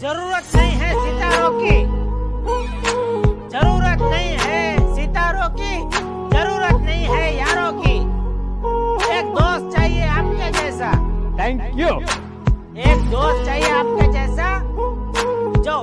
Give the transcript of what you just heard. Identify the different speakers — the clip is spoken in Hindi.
Speaker 1: ज़रूरत नहीं है सितारों की। ज़रूरत नहीं है सितारों की। ज़रूरत नहीं है यारों की। एक दोस्त चाहिए आपके जैसा।
Speaker 2: थैंक यू
Speaker 1: एक दोस्त चाहिए आपके जैसा जो